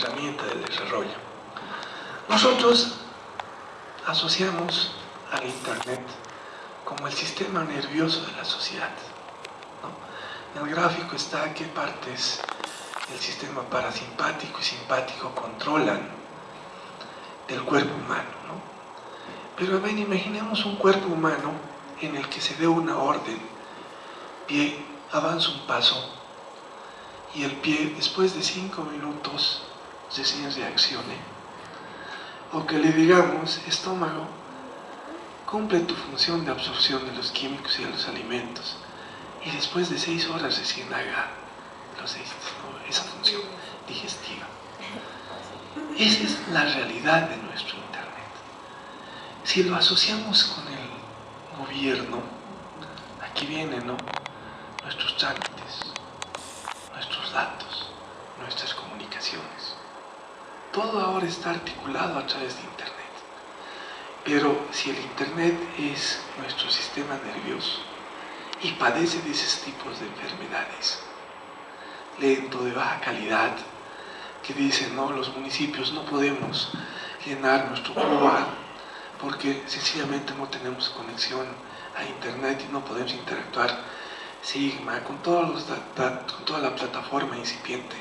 herramienta del desarrollo. Nosotros asociamos al Internet como el sistema nervioso de la sociedad. En el gráfico está qué partes del sistema parasimpático y simpático controlan del cuerpo humano. Pero ven, imaginemos un cuerpo humano en el que se dé una orden, pie avanza un paso y el pie después de cinco minutos recién reaccione. O que le digamos, estómago, cumple tu función de absorción de los químicos y de los alimentos y después de seis horas recién haga esa función digestiva. Esa es la realidad de nuestro Internet. Si lo asociamos con el gobierno, aquí vienen ¿no? nuestros trámites, nuestros datos, nuestras comunicaciones. Todo ahora está articulado a través de Internet. Pero si el Internet es nuestro sistema nervioso y padece de esos tipos de enfermedades, lento, de baja calidad, que dicen, no, los municipios no podemos llenar nuestro cuba porque sencillamente no tenemos conexión a internet y no podemos interactuar Sigma, con, toda la plataforma incipiente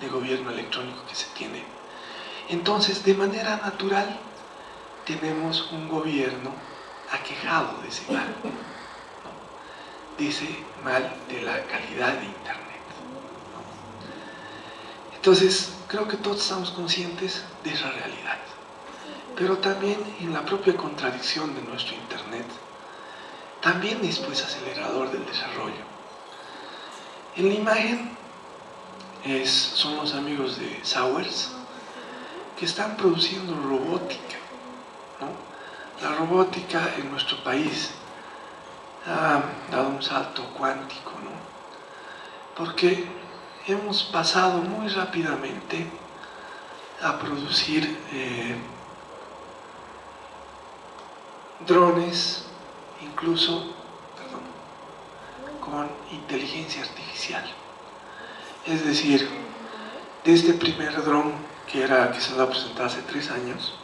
de gobierno electrónico que se tiene. Entonces, de manera natural, tenemos un gobierno aquejado de ese mal. Dice mal de la calidad de Internet. Entonces, creo que todos estamos conscientes de esa realidad. Pero también en la propia contradicción de nuestro Internet, también es pues acelerador del desarrollo. En la imagen es, son los amigos de Sowers que están produciendo robótica. La robótica en nuestro país ha dado un salto cuántico, ¿no? porque hemos pasado muy rápidamente a producir eh, drones incluso con inteligencia artificial. Es decir, de este primer dron que, era, que se va a presentar hace tres años,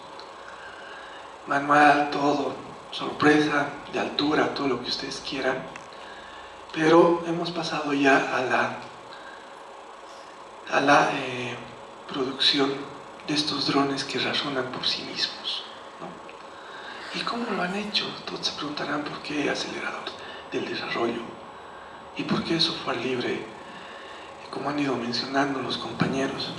manual, todo, sorpresa, de altura, todo lo que ustedes quieran, pero hemos pasado ya a la, a la eh, producción de estos drones que razonan por sí mismos. ¿Y cómo lo han hecho? Todos se preguntarán por qué acelerador del desarrollo y por qué software libre, como han ido mencionando los compañeros.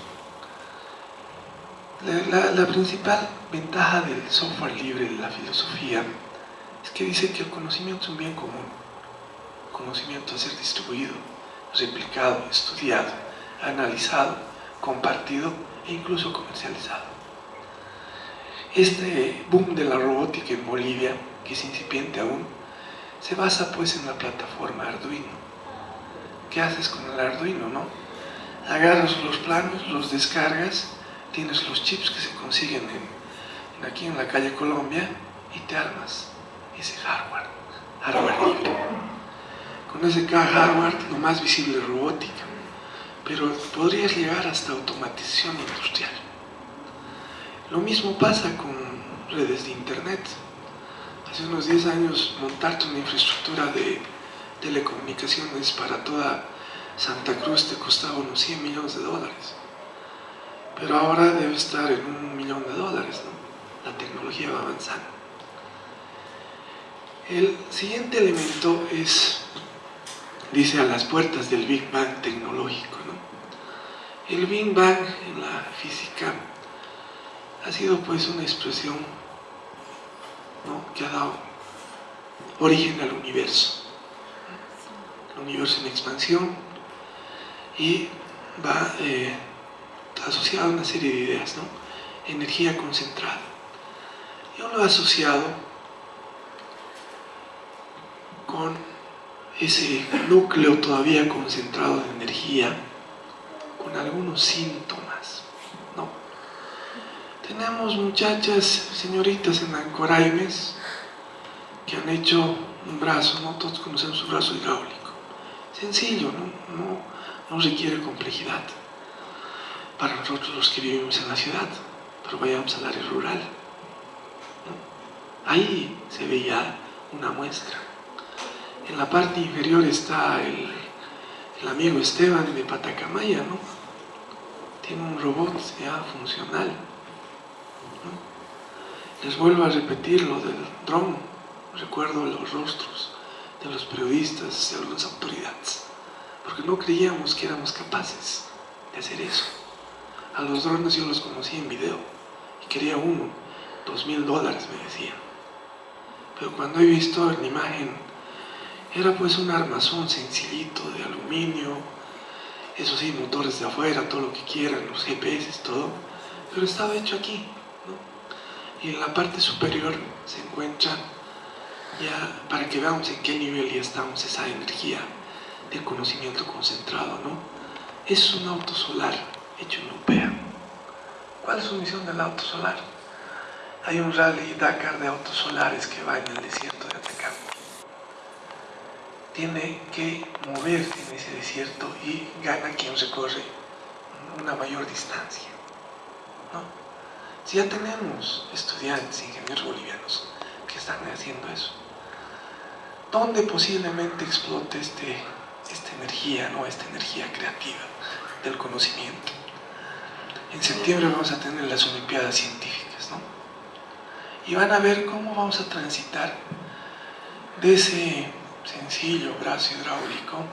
La, principal ventaja del software libre de la filosofía es que dice que el conocimiento es un bien común, conocimiento a ser distribuido, replicado, estudiado, analizado, compartido e incluso comercializado. Este boom de la robótica en Bolivia, que es incipiente aún, se basa pues en la plataforma Arduino. ¿Qué haces con el Arduino, no? Agarras los planos, los descargas, tienes los chips que se consiguen en, aquí en la calle Colombia y te armas ese hardware, hardware libre. Con ese hardware lo más visible es robótica, pero podrías llegar hasta automatización industrial. Lo mismo pasa con redes de internet. Hace unos 10 años montarte una infraestructura de telecomunicaciones para toda Santa Cruz te costaba unos 100 millones de dólares. Pero ahora debe estar en un millón de dólares, ¿no? La tecnología va avanzando. El siguiente elemento es, dice, a las puertas del Big Bang tecnológico, ¿no? El Big Bang en la física ha sido pues una expresión que ha dado origen al universo. El universo en expansión y va eh, asociado a una serie de ideas, ¿no? energía concentrada. Yo lo he asociado con ese núcleo todavía concentrado de energía, con algunos síntomas tenemos muchachas, señoritas en Ancoraimes que han hecho un brazo, ¿no? Todos conocemos un brazo hidráulico. Sencillo, ¿no? No, requiere complejidad. Para nosotros los que vivimos en la ciudad, pero vayamos al área rural. Ahí se veía una muestra. En la parte inferior está el, amigo Esteban de Patacamaya, ¿no? Tiene un robot ya funcional. Les vuelvo a repetir lo del dron. Recuerdo los rostros de los periodistas, de algunas autoridades, porque no creíamos que éramos capaces de hacer eso. A los drones yo los conocí en video y quería uno, dos mil dólares me decían. Pero cuando he visto en imagen, era pues un armazón sencillito de aluminio, eso sí, motores de afuera, todo lo que quieran, los GPS, todo, pero estaba hecho aquí, ¿no? Y en la parte superior se encuentra ya, para que veamos en qué nivel ya estamos, esa energía del conocimiento concentrado, ¿no? Es un auto solar Upea. ¿Cuál es su misión del auto solar? Hay un rally Dakar de autos solares que va en el desierto de Atacama. Tiene que moverse en ese desierto y gana quien recorre una mayor distancia. ¿no? Si ya tenemos estudiantes, ingenieros bolivianos que están haciendo eso, ¿dónde posiblemente explote este, esta energía, ¿no? esta energía creativa del conocimiento? En septiembre vamos a tener las Olimpiadas Científicas, ¿no? Y van a ver cómo vamos a transitar de ese sencillo brazo hidráulico,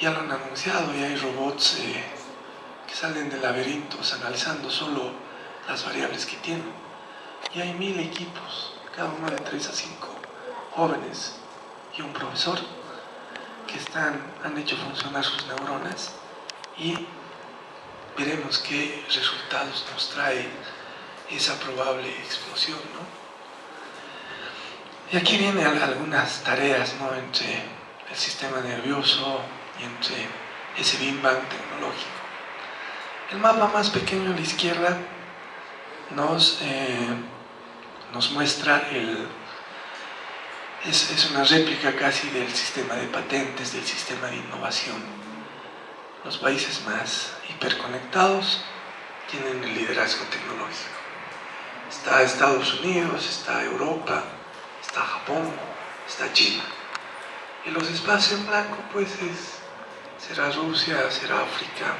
ya lo han anunciado, ya hay robots eh, que salen de laberintos analizando solo las variables que tienen. Y hay mil equipos, cada uno de tres a cinco jóvenes y un profesor que están, han hecho funcionar sus neuronas y veremos qué resultados nos trae esa probable explosión. ¿no? Y aquí vienen algunas tareas ¿no? entre el sistema nervioso y entre ese Big tecnológico. El mapa más pequeño a la izquierda nos, eh, nos muestra el... Es, es una réplica casi del sistema de patentes, del sistema de innovación. Los países más hiperconectados tienen el liderazgo tecnológico. Está Estados Unidos, está Europa, está Japón, está China. Y los espacios en blanco, pues es, será Rusia, será África,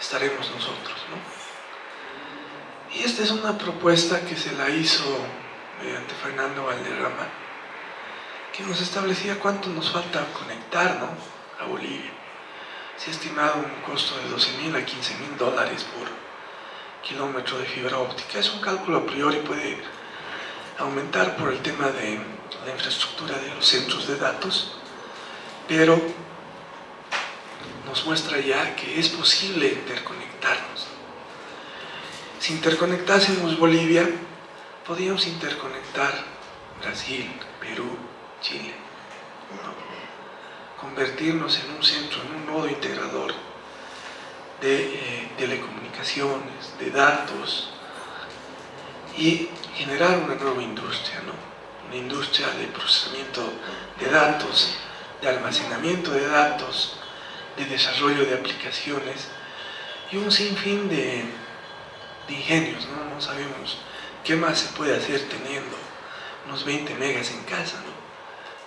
estaremos nosotros, ¿no? Y esta es una propuesta que se la hizo mediante Fernando Valderrama, que nos establecía cuánto nos falta conectar, ¿no? A Bolivia. Se ha estimado un costo de 12 mil a 15 mil dólares por kilómetro de fibra óptica. Es un cálculo a priori, puede aumentar por el tema de la infraestructura de los centros de datos, pero nos muestra ya que es posible interconectarnos. Si interconectásemos Bolivia, podríamos interconectar Brasil, Perú, Chile. Convertirnos en un centro, en un nodo integrador de eh, telecomunicaciones, de datos y generar una nueva industria, ¿no? una industria de procesamiento de datos, de almacenamiento de datos, de desarrollo de aplicaciones y un sinfín de, de ingenios, ¿no? no sabemos qué más se puede hacer teniendo unos 20 megas en casa, ¿no?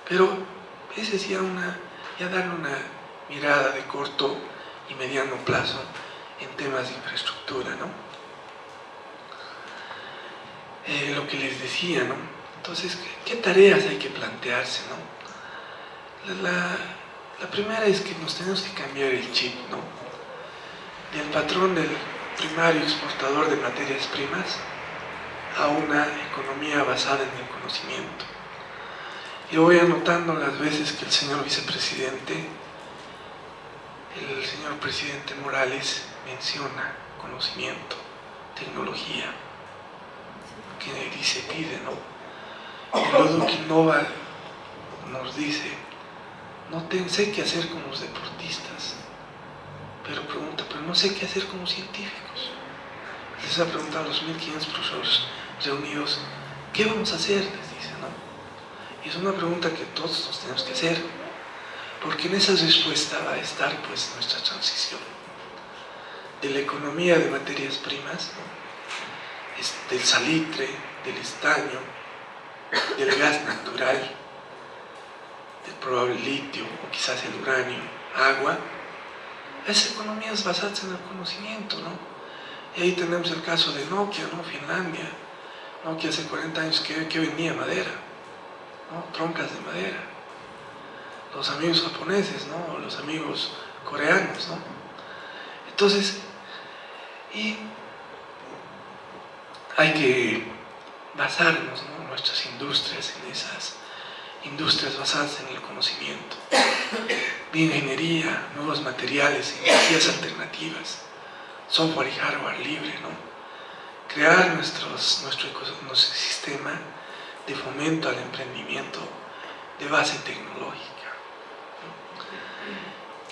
pero ese es una, ya darle una mirada de corto y mediano plazo en temas de infraestructura, ¿no? Eh, lo que les decía, ¿no? Entonces, ¿qué, tareas hay que plantearse, no? La, la, primera es que nos tenemos que cambiar el chip, ¿no? Del patrón del primario exportador de materias primas a una economía basada en el conocimiento. Yo voy anotando las veces que el señor vicepresidente el señor presidente Morales menciona conocimiento, tecnología, que dice pide, ¿no? Y luego Quinova nos dice, no sé qué hacer con los deportistas, pero pregunta, pero no sé qué hacer con los científicos. Les ha preguntado a los 1500 profesores reunidos, ¿qué vamos a hacer? Les dice, ¿no? Y es una pregunta que todos nos tenemos que hacer porque en esa respuesta va a estar pues nuestra transición. de la economía de materias primas, del salitre, del estaño, del gas natural, del probable litio o quizás el uranio, agua, es economías basadas en el conocimiento, ¿no? Y ahí tenemos el caso de Nokia, ¿no? Finlandia. Nokia hace 40 años que, que vendía madera, Troncas de madera. Los amigos japoneses. Los amigos coreanos, ¿no? Entonces, y hay que basarnos, ¿no? Nuestras industrias en esas industrias basadas en el conocimiento, bioingeniería, nuevos materiales, energías alternativas, software y hardware libre, crear nuestros, nuestro ecosistema de fomento al emprendimiento de base tecnológica.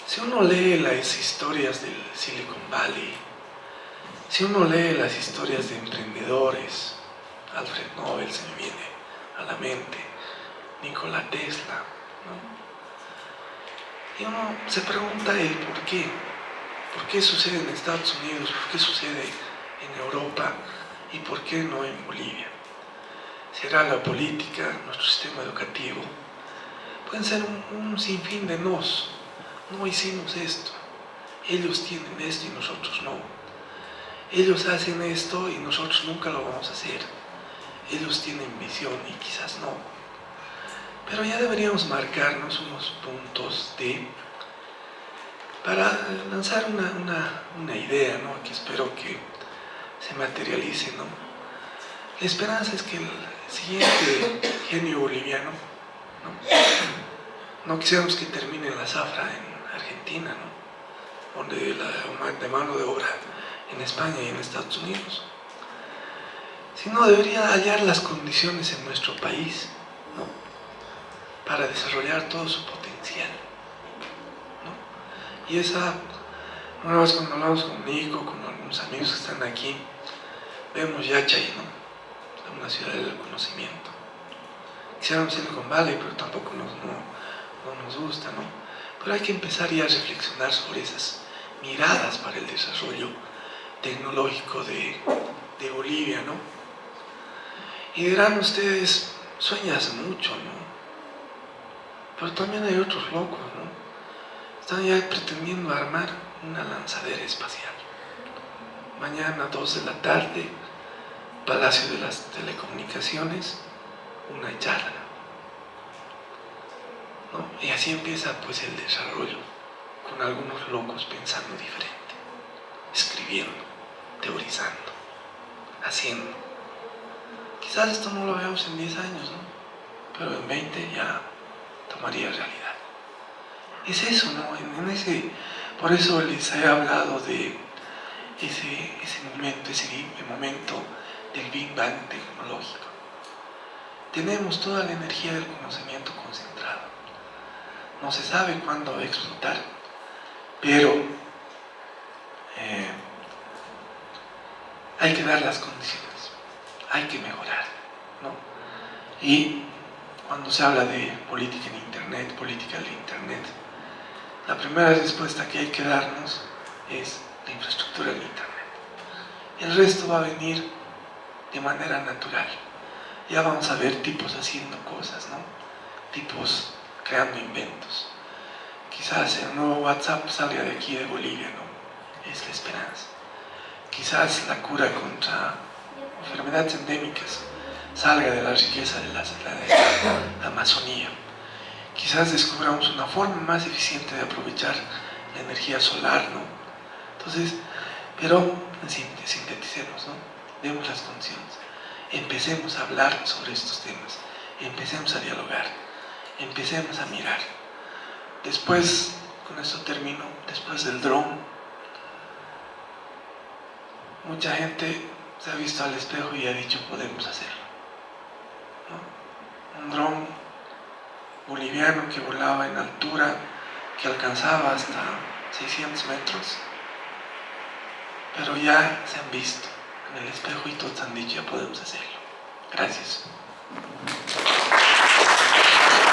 Si uno lee las historias del Silicon Valley, si uno lee las historias de emprendedores, Alfred Nobel se me viene a la mente, Nikola Tesla. Y uno se pregunta el por qué. ¿Por qué sucede en Estados Unidos? ¿Por qué sucede en Europa? ¿Y por qué no en Bolivia? ¿Será la política, nuestro sistema educativo? Pueden ser un, sinfín de nos. No hicimos esto. Ellos tienen esto y nosotros no. Ellos hacen esto y nosotros nunca lo vamos a hacer. Ellos tienen visión y quizás no. Pero ya deberíamos marcarnos unos puntos de para lanzar una, idea, ¿no? que espero que se materialice. ¿no? La esperanza es que siguiente genio boliviano, no, no quisiéramos que termine la zafra en Argentina, ¿no? la de mano de obra en España y en Estados Unidos, sino debería hallar las condiciones en nuestro país, ¿no? para desarrollar todo su potencial. Y esa, una vez cuando hablamos con Nico, con algunos amigos que están aquí, vemos Yachay, ¿no? Una ciudad del conocimiento. Quisiéramos Silicon Valley, pero tampoco nos, no, nos gusta, ¿no? Pero hay que empezar ya a reflexionar sobre esas miradas para el desarrollo tecnológico de, de Bolivia, ¿no? Y dirán ustedes, sueñas mucho, ¿no? Pero también hay otros locos, ¿no? Están ya pretendiendo armar una lanzadera espacial. Mañana, 2 de la tarde, Palacio de las Telecomunicaciones, una charla. ¿no? Y así empieza pues el desarrollo, con algunos locos pensando diferente, escribiendo, teorizando, haciendo. Quizás esto no lo veamos en 10 años, ¿no? Pero en 20 ya tomaría realidad. Es eso, ¿no? En, ese, por eso les he hablado de ese, ese momento, ese momento del Big Bang tecnológico. Tenemos toda la energía del conocimiento concentrado. No se sabe cuándo va a explotar, pero eh, hay que dar las condiciones, hay que mejorar, ¿no? Y cuando se habla de política en Internet, política del Internet, la primera respuesta que hay que darnos es la infraestructura del Internet. El resto va a venir de manera natural. Ya vamos a ver tipos haciendo cosas, ¿no? Tipos creando inventos. Quizás el nuevo WhatsApp salga de aquí de Bolivia, ¿no? Es la esperanza. Quizás la cura contra enfermedades endémicas salga de la riqueza de la, Amazonía. Quizás descubramos una forma más eficiente de aprovechar la energía solar, ¿no? Entonces, pero sinteticemos, ¿no? Demos las condiciones. Empecemos a hablar sobre estos temas. Empecemos a dialogar. Empecemos a mirar. Después, con esto termino, después del dron, mucha gente se ha visto al espejo y ha dicho podemos hacerlo un dron boliviano que volaba en altura, que alcanzaba hasta 600 metros, pero ya se han visto en el espejo y todos han dicho, ya podemos hacerlo. Gracias.